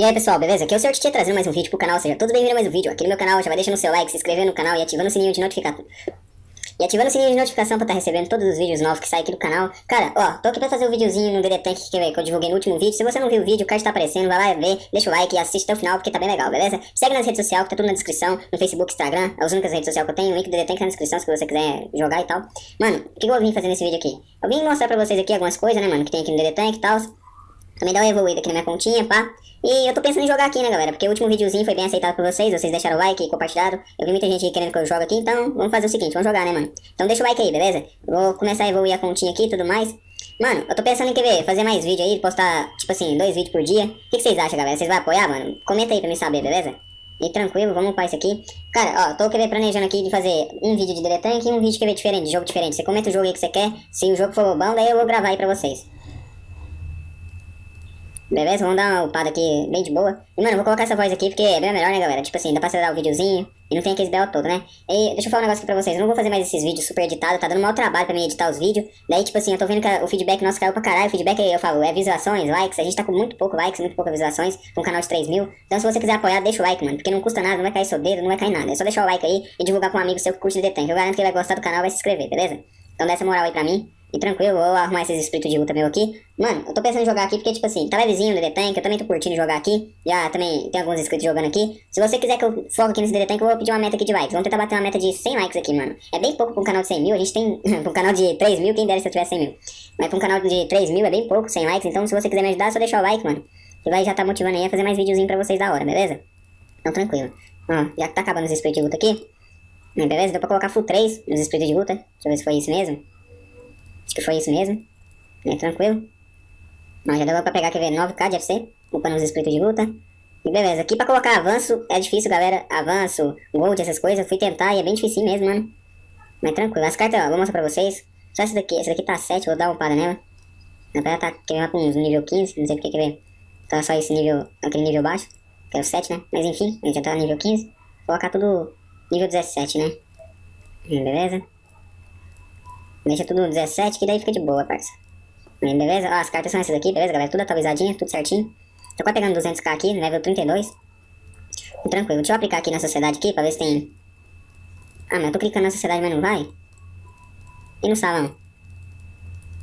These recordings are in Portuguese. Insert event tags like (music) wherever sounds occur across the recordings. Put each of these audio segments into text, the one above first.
E aí pessoal, beleza? Aqui é o Sr. Titi trazendo mais um vídeo pro canal, seja todos bem-vindos a mais um vídeo aqui no meu canal, já vai deixando o seu like, se inscrevendo no canal e ativando o sininho de notificação. E ativando o sininho de notificação pra estar tá recebendo todos os vídeos novos que saem aqui do canal. Cara, ó, tô aqui pra fazer um videozinho no DD Tank que, que eu divulguei no último vídeo. Se você não viu o vídeo, o card tá aparecendo, vai lá ver, deixa o like e assiste até o final porque tá bem legal, beleza? Segue nas redes sociais que tá tudo na descrição, no Facebook, Instagram, é as únicas redes sociais que eu tenho, o link do DD Tank tá na descrição se você quiser jogar e tal. Mano, o que eu vim fazer nesse vídeo aqui? Eu vim mostrar pra vocês aqui algumas coisas, né, mano, que tem aqui no DD Tank e tal. Também dá uma evoluída aqui na minha continha, pá. E eu tô pensando em jogar aqui, né, galera? Porque o último videozinho foi bem aceitado por vocês, vocês deixaram o like e compartilharam. Eu vi muita gente querendo que eu jogue aqui, então vamos fazer o seguinte, vamos jogar, né, mano? Então deixa o like aí, beleza? Vou começar a evoluir a continha aqui e tudo mais. Mano, eu tô pensando em quer ver, fazer mais vídeo aí, postar, tipo assim, dois vídeos por dia. O que, que vocês acham, galera? Vocês vão apoiar, mano? Comenta aí pra mim saber, beleza? E tranquilo, vamos upar isso aqui. Cara, ó, tô querendo planejando aqui de fazer um vídeo de Tank e um vídeo que ver diferente, de jogo diferente. Você comenta o jogo aí que você quer, se o jogo for bom, daí eu vou gravar aí pra vocês. Beleza? Vamos dar uma upada aqui bem de boa. E, mano, vou colocar essa voz aqui porque é bem melhor, né, galera? Tipo assim, dá pra acelerar o videozinho e não tem aquele belo todo, né? E deixa eu falar um negócio aqui pra vocês. Eu não vou fazer mais esses vídeos super editados, tá dando mau trabalho pra mim editar os vídeos. Daí, tipo assim, eu tô vendo que o feedback nosso caiu pra caralho. O feedback, eu falo, é visualizações, likes. A gente tá com muito pouco likes, muito poucas visualizações, com um canal de 3 mil. Então, se você quiser apoiar, deixa o like, mano. Porque não custa nada, não vai cair seu dedo, não vai cair nada. É só deixar o like aí e divulgar pra um amigo seu que curte The Tank. Eu garanto que ele vai gostar do canal e vai se inscrever, beleza? Então, dá essa moral aí pra mim. E tranquilo, vou arrumar esses espíritos de luta meu aqui. Mano, eu tô pensando em jogar aqui porque, tipo assim, tá levezinho no DD Tank, eu também tô curtindo jogar aqui. Já também tem alguns inscritos jogando aqui. Se você quiser que eu foque aqui nesse DD Tank, eu vou pedir uma meta aqui de likes. Vamos tentar bater uma meta de 100 likes aqui, mano. É bem pouco pra um canal de 100 mil, a gente tem... (laughs) pra um canal de 3 mil, quem dera se eu tivesse 100 mil. Mas pra um canal de 3 mil é bem pouco, 100 likes. Então, se você quiser me ajudar, é só deixar o like, mano. Que vai já tá motivando aí a fazer mais videozinho pra vocês da hora, beleza? Então, tranquilo. Ó, já que tá acabando os espíritos de luta aqui. Beleza? Deu pra colocar full 3 nos espíritos de luta. Deixa eu ver se foi isso mesmo. Acho que foi isso mesmo. É tranquilo. Mas já deu pra pegar, quer ver, 9k de FC, upando os espíritos de luta. E beleza, aqui pra colocar avanço é difícil, galera. Avanço, gold, essas coisas. Fui tentar e é bem difícil mesmo, mano. Mas tranquilo. As cartas, ó, vou mostrar pra vocês. Só essa daqui. Essa daqui tá 7, vou dar uma upada nela. Na verdade tá querendo pra uns nível 15, não sei porque, quer ver. Tá só esse nível, aquele nível baixo. Que é o 7, né? Mas enfim, a gente já tá nível 15. Vou colocar tudo nível 17, né? Beleza? Deixa tudo 17, que daí fica de boa, parça. Beleza? Ó, as cartas são essas aqui, beleza, galera? Tudo atualizadinho, tudo certinho. Tô quase pegando 200k aqui, level 32. Tranquilo, deixa eu aplicar aqui na sociedade aqui, pra ver se tem... Ah, mas eu tô clicando na sociedade, mas não vai? E no salão?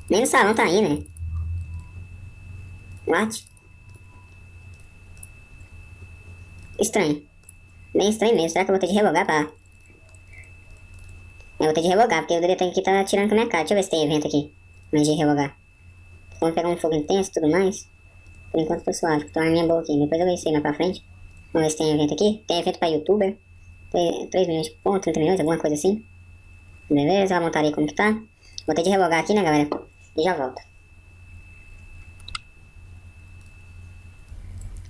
Nem no salão tá indo, né? What? Estranho. Bem estranho mesmo. Será que eu vou ter de relogar pra eu vou ter de revogar, porque o diretor aqui tá tirando com a minha cara. Deixa eu ver se tem evento aqui. Mas de revogar. Vamos pegar um fogo intenso e tudo mais. Por enquanto tô suave, tô uma arminha boa aqui. Depois eu aí mais pra frente. Vamos ver se tem evento aqui. Tem evento pra youtuber. 3 milhões de pontos, 30 milhões, alguma coisa assim. Beleza, a montaria como que tá. Vou ter de revogar aqui, né, galera? E já volto.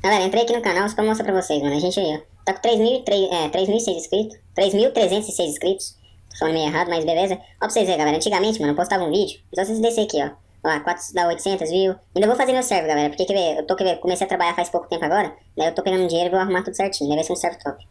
Galera, entrei aqui no canal só pra mostrar pra vocês, mano. A gente aí, ó. Tá com 3.006 é, 3 inscritos. 3.306 inscritos. Falando meio errado, mas beleza. Ó pra vocês verem, galera. Antigamente, mano, eu postava um vídeo. Só vocês descer aqui, ó. Ó, 4 dá 800, viu? Ainda vou fazer meu server, galera. Porque, quer ver, eu tô, quer ver, comecei a trabalhar faz pouco tempo agora. Daí eu tô pegando dinheiro e vou arrumar tudo certinho. Deve ser um server top.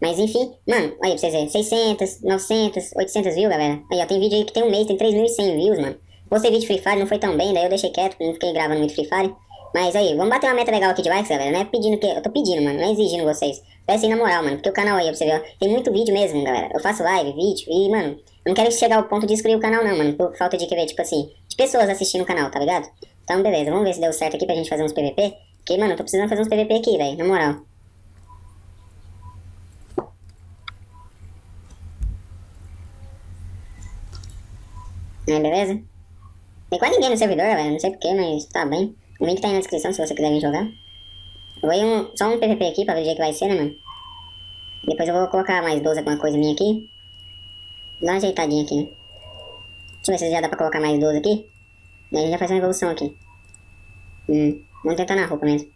Mas enfim, mano, aí pra vocês verem. 600, 900, 800 views, galera. Aí, ó, tem vídeo aí que tem um mês, tem 3.100 views, mano. Postei vídeo Free Fire, não foi tão bem, daí eu deixei quieto, não fiquei gravando muito Free Fire. Mas aí, vamos bater uma meta legal aqui de likes, galera. Não é pedindo que. Eu tô pedindo, mano. Não é exigindo vocês. Peça aí na moral, mano. Porque o canal aí, pra você ver, ó, tem muito vídeo mesmo, galera. Eu faço live, vídeo. E, mano, não quero chegar ao ponto de excluir o canal, não, mano. Por falta de que ver, tipo assim, de pessoas assistindo o canal, tá ligado? Então, beleza. Vamos ver se deu certo aqui pra gente fazer uns PVP. Porque, mano, eu tô precisando fazer uns PVP aqui, velho. Na moral. É, beleza? Tem quase ninguém no servidor, velho. Não sei porquê, mas tá bem. O link tá aí na descrição se você quiser vir jogar. Vou ir um, só um PVP aqui pra ver o dia que vai ser, né, mano? Depois eu vou colocar mais 12 alguma coisa minha aqui. Dá uma ajeitadinha aqui, né? Deixa eu ver se já dá pra colocar mais 12 aqui. Daí a gente já faz uma evolução aqui. Hum, vamos tentar na roupa mesmo.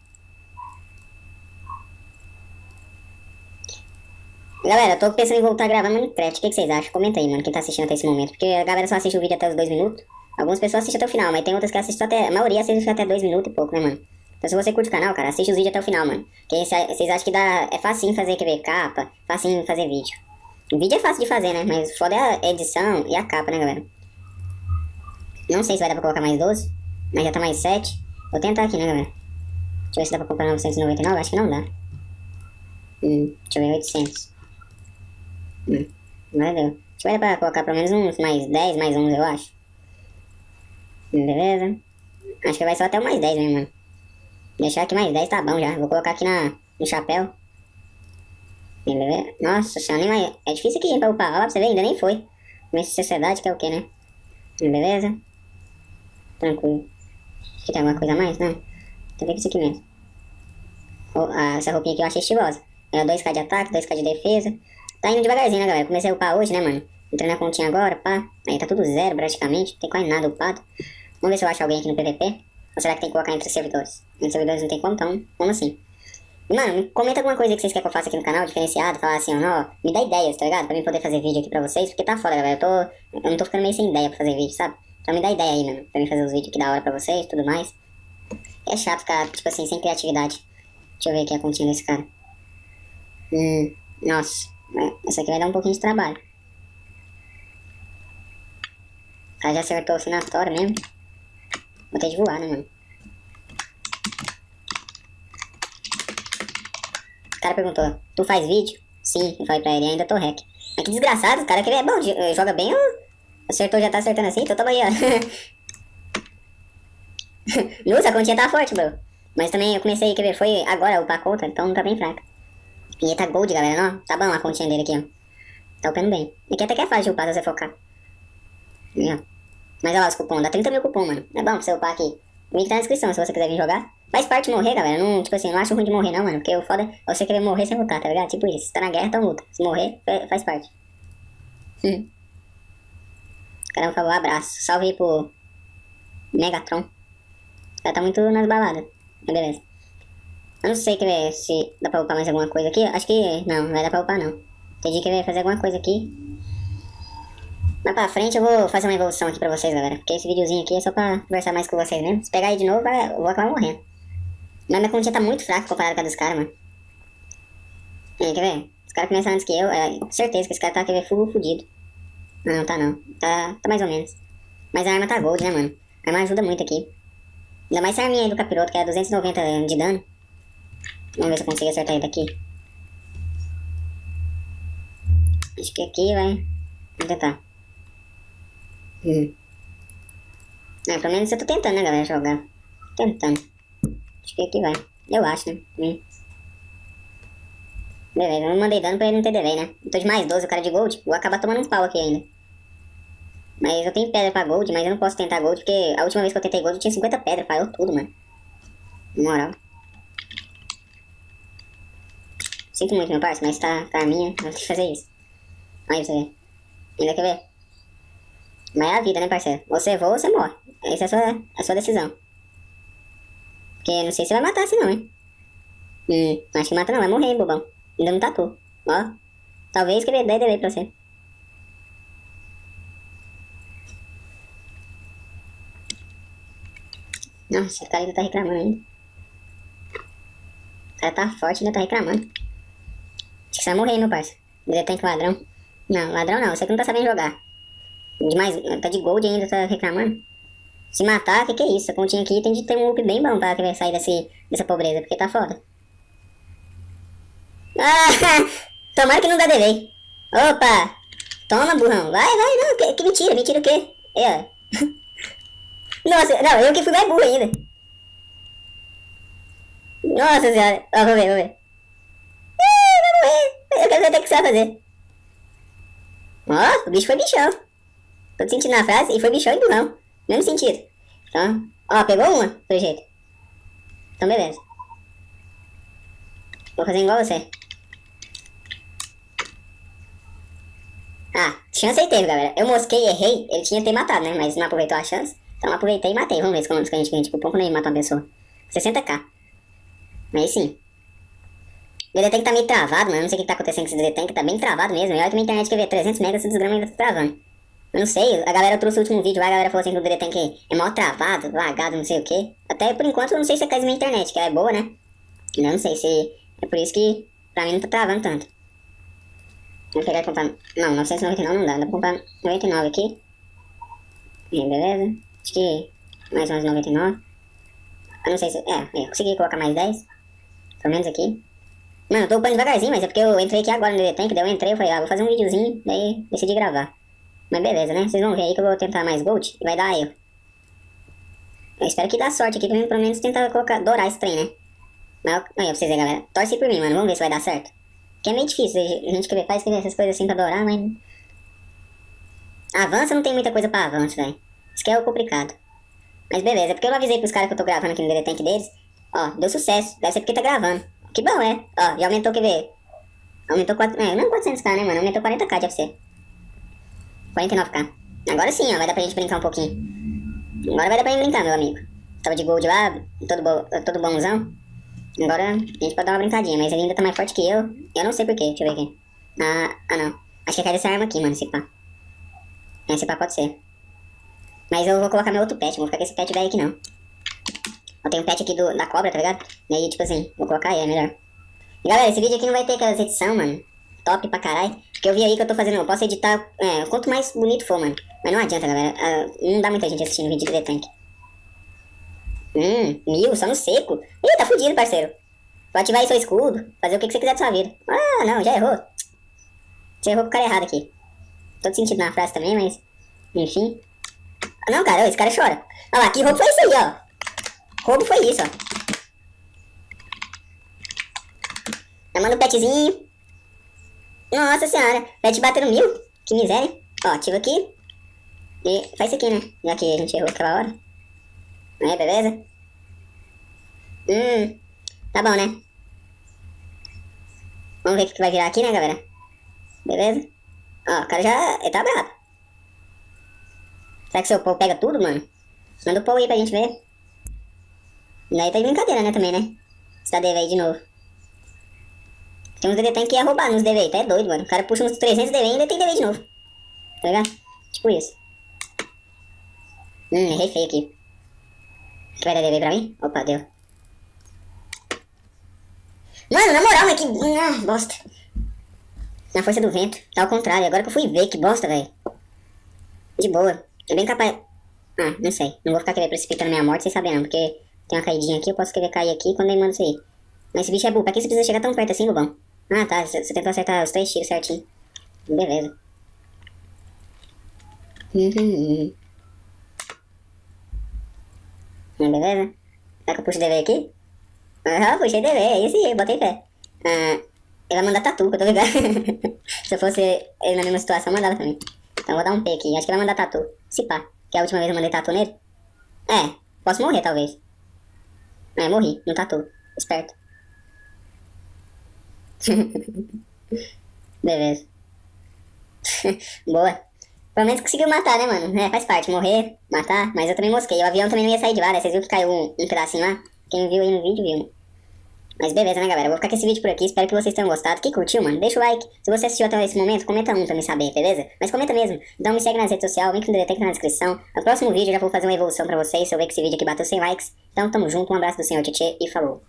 Galera, eu tô pensando em voltar a gravar Minecraft. O que, que, vocês acham? Comenta aí, mano, quem tá assistindo até esse momento. Porque a galera só assiste o vídeo até os 2 minutos. Algumas pessoas assistem até o final, mas tem outras que assistem até... A maioria assiste até 2 minutos e pouco, né, mano? Então se você curte o canal, cara, assiste os vídeos até o final, mano. Porque vocês acham que dá, é facinho fazer, quer ver, capa, facinho fazer vídeo. O vídeo é fácil de fazer, né? Mas foda é a edição e a capa, né, galera? Não sei se vai dar pra colocar mais 12, mas já tá mais 7. Vou tentar aqui, né, galera? Deixa eu ver se dá pra comprar 999. Acho que não dá. Hum, deixa eu ver, 800. Hum, agora deu. Acho que vai dar pra colocar pelo menos uns mais 10, mais 11, eu acho. Beleza. Acho que vai só até mais 10 mesmo, mano. Deixar aqui mais 10 tá bom já. Vou colocar aqui na, no chapéu. Nossa senhora, nem vai... É difícil aqui pra upar. Olha pra você ver, ainda nem foi. De sociedade, que é o que, né? Beleza? Tranquilo. Aqui tem alguma coisa a mais? Não. Tem que ver isso aqui mesmo. Essa roupinha aqui eu achei estilosa. É 2k de ataque, 2k de defesa. Tá indo devagarzinho, né, galera? Comecei a upar hoje, né, mano? Entrei na continha agora, pá. Aí tá tudo zero, praticamente. Não tem quase nada upado. Vamos ver se eu acho alguém aqui no PVP. Ou será que tem que colocar entre os servidores? Entre os servidores não tem como, então, como assim? Mano, comenta alguma coisa que vocês querem que eu faça aqui no canal, diferenciado, falar assim, ó, me dá ideias, tá ligado? Pra mim poder fazer vídeo aqui pra vocês, porque tá foda, galera. Eu tô. Eu não tô ficando meio sem ideia pra fazer vídeo, sabe? Então me dá ideia aí, mano, pra mim fazer os vídeos aqui da hora pra vocês tudo mais. É chato ficar, tipo assim, sem criatividade. Deixa eu ver aqui a continha desse cara. Hum, nossa. Essa aqui vai dar um pouquinho de trabalho. O cara já acertou o sinatório mesmo. Ter de voar, né, mano? O cara perguntou, tu faz vídeo? Sim, eu falei pra ele, ainda tô hack. Mas que desgraçado, o cara que é bom, joga bem, acertou, já tá acertando assim, então tamo aí, ó. (laughs) Nossa, a continha tá forte, bro. Mas também eu comecei, quer ver, foi agora upar a conta, então tá bem fraca. E tá gold, galera, não? Tá bom a continha dele aqui, ó. Tá upando bem. Aqui até que é fácil de upar se você focar. Aí, ó. Mas olha lá os cupom, dá 30 mil cupom, mano. É bom pra você upar aqui. O link tá na descrição se você quiser vir jogar. Faz parte de morrer, galera. Não, tipo assim, não acho ruim de morrer, não, mano. Porque o foda é você querer morrer sem lutar, tá ligado? Tipo isso. Se tá na guerra, então luta. Se morrer, faz parte. Hum. Caramba, falou abraço. Salve aí pro Megatron. Cara tá muito nas baladas. Mas beleza. Eu não sei quer ver, se dá pra upar mais alguma coisa aqui. Acho que não, não vai dar pra upar não. Entendi que vai fazer alguma coisa aqui. Mais pra frente eu vou fazer uma evolução aqui pra vocês, galera. Porque esse videozinho aqui é só pra conversar mais com vocês mesmo. Se pegar aí de novo, eu vou acabar morrendo. Mas minha continha tá muito fraca comparada com a dos caras, mano. Aí, quer ver? Os caras começaram antes que eu, é, certeza que esse cara tá, quer ver, fudido. Não, não tá não. Tá, tá mais ou menos. Mas a arma tá gold, né, mano? A arma ajuda muito aqui. Ainda mais essa arminha aí do capiroto, que é 290 de dano. Vamos ver se eu consigo acertar ele daqui. Acho que aqui vai... Vamos tentar. Hum. É, pelo menos eu tô tentando, né, galera, jogar. Tentando. Acho que aqui vai. Eu acho, né? Hum. Beleza, eu não mandei dano pra ele não ter delay, né? Eu tô de mais 12, o cara de gold. Vou acabar tomando um pau aqui ainda. Mas eu tenho pedra pra gold, mas eu não posso tentar gold, porque a última vez que eu tentei gold eu tinha 50 pedras, falhou tudo, mano. Na moral. Sinto muito, meu parceiro, mas tá, tá a minha, eu tenho que fazer isso. Aí você vê. Ainda quer ver? Mas é a vida, né, parceiro? Você voa ou você morre. Essa é a sua, a sua decisão. Porque não sei se vai matar assim não, hein? Hum, acho que mata não, vai morrer, hein, bobão. Ainda não tatu. Ó. Talvez que ele dê delay pra você. Nossa, o cara ainda tá reclamando ainda. O cara tá forte ainda tá reclamando. Acho que você vai morrer, meu parceiro. Tem que ladrão. Não, ladrão não, você que não tá sabendo jogar. Demais, tá de gold ainda, tá reclamando. Se matar, que que é isso? A continha aqui tem de ter um up bem bom pra sair desse, dessa pobreza, porque tá foda. Ah, (laughs) tomara que não dá delay. Opa! Toma, burrão. Vai, vai, não. Que, que mentira, mentira o quê? É. (laughs) Nossa, não, eu que fui mais burro ainda. Nossa senhora. Ó, vamos ver, vamos ver. Ah, vai morrer. Eu quero ver o que você vai fazer. Ó, o bicho foi bichão. Tô sentindo na frase e foi bichão e burrão. Mesmo sentido. Então, ó, pegou uma, pelo jeito. Então, beleza. Vou fazer igual você. Ah, chance aí teve, galera. Eu mosquei, errei. Ele tinha que ter matado, né? Mas não aproveitou a chance. Então aproveitei e matei. Vamos ver quantos que a gente ganha. Tipo, pouco nem mata uma pessoa. 60k. Mas sim. DD Tank tá meio travado, mano. Não sei o que tá acontecendo com esse DD Tank. Tá bem travado mesmo. E olha que minha internet quer ver 300 megas, esse desgrama ainda tá travando. Não sei. A galera trouxe o último vídeo lá. A galera falou assim que o DD Tank é mal travado, lagado, não sei o que. Até por enquanto eu não sei se é caso minha internet, que ela é boa, né? Eu não sei se... É por isso que pra mim não tá travando tanto. Vamos pegar e comprar... Não, 999 não dá. Dá pra comprar 99 aqui. Beleza. Acho que mais uns 99. Eu não sei se... É, eu consegui colocar mais 10. Pelo menos aqui. Mano, eu tô upando devagarzinho, mas é porque eu entrei aqui agora no Tank, daí eu entrei e falei, ah, vou fazer um videozinho, daí decidi gravar. Mas beleza, né? Vocês vão ver aí que eu vou tentar mais gold e vai dar eu. Eu espero que dá sorte aqui pra pelo menos tentar colocar, dourar esse trem, né? Mas aí, pra vocês aí, galera. Torce por mim, mano. Vamos ver se vai dar certo. Que é meio difícil a gente querer, faz escrever essas coisas assim pra dourar, mas... Avança não tem muita coisa pra avanço, velho. Isso que é o complicado. Mas beleza, é porque eu avisei pros caras que eu tô gravando aqui no Tank deles. Ó, deu sucesso. Deve ser porque tá gravando. Que bom, é. Ó, já aumentou, quer ver? Aumentou 4... É, não 400k, né, mano? Aumentou 40k de FC. 49k. Agora sim, ó, vai dar pra gente brincar um pouquinho. Agora vai dar pra gente brincar, meu amigo. Tava de gold lá, todo, bo... todo bonzão. Agora a gente pode dar uma brincadinha, mas ele ainda tá mais forte que eu. Eu não sei porquê, deixa eu ver aqui. Ah, ah não. Acho que é cai dessa arma aqui, mano, esse pá. Esse pá pode ser. Mas eu vou colocar meu outro pet, vou ficar com esse pet velho aqui não. Eu tenho um pet aqui do, da cobra, tá ligado? E aí, tipo assim, vou colocar ele, é melhor. E galera, esse vídeo aqui não vai ter aquelas edição, mano. Top pra caralho. Porque eu vi aí que eu tô fazendo, eu posso editar, é, quanto mais bonito for, mano. Mas não adianta, galera. Uh, não dá muita gente assistindo vídeo de Tank. Hum, mil, só no seco. Ih, tá fudido, parceiro. Vou ativar aí seu escudo, fazer o que, que você quiser da sua vida. Ah, não, já errou. Você errou com o cara errado aqui. Tô sentindo na frase também, mas... Enfim. Ah, não, cara, esse cara chora. Olha lá, que roubo foi isso aí, ó. Roubo foi isso, ó. Eu mando um petzinho. Nossa senhora, pet batendo mil. Que miséria. Ó, ativa aqui. E faz isso aqui, né? Já que a gente errou aquela hora. Aí, beleza? Hum, tá bom, né? Vamos ver o que vai virar aqui, né, galera? Beleza? Ó, o cara já... ele tá bravo. Será que seu Paul pega tudo, mano? Manda o Paul aí pra gente ver. Daí tá de brincadeira, né, também, né? DV aí de novo. Tem uns DV que ia roubar nos DV, tá é doido, mano. O cara puxa uns 300 DV e ainda tem DV de novo. Tá ligado? Tipo isso. Hum, errei feio aqui. Que vai dar DV pra mim? Opa, deu. Mano, na moral, né? Que. Ah, bosta. Na força do vento. Tá ao contrário. Agora que eu fui ver, que bosta, velho. De boa. É bem capaz. Ah, não sei. Não vou ficar querendo precipitando minha morte sem saber não, porque tem uma caidinha aqui, eu posso querer cair aqui quando ele manda isso aí. Mas esse bicho é burro. Pra que você precisa chegar tão perto assim, bobão? Ah, tá. Você, tentou acertar os três tiros certinho. Beleza. Uhum. (laughs) Beleza? Será que eu puxo DV aqui? Ah, puxei DV, é aí, botei fé. Ah, ele vai mandar tatu, que eu tô ligado. (laughs) Se eu fosse ele na mesma situação, mandava também. Então vou dar um P aqui. Acho que ele vai mandar tatu. Se pá. Que a última vez eu mandei tatu nele. É, posso morrer talvez. É, morri, no tatu. Esperto. (laughs) Beleza. (laughs) Boa. Pelo menos conseguiu matar, né, mano? É, faz parte, morrer, matar, mas eu também mosquei. O avião também não ia sair de lá, né? Vocês viram que caiu um, um pedacinho lá? Quem viu aí no vídeo, viu. Mas beleza, né, galera? Eu vou ficar com esse vídeo por aqui. Espero que vocês tenham gostado. Quem curtiu, mano, deixa o like. Se você assistiu até esse momento, comenta um pra me saber, beleza? Mas comenta mesmo. Então me segue nas redes sociais, link no Detect na descrição. No próximo vídeo eu já vou fazer uma evolução pra vocês. Se eu ver que esse vídeo aqui bateu 100 likes. Então tamo junto, um abraço do Senhor Tietê e falou.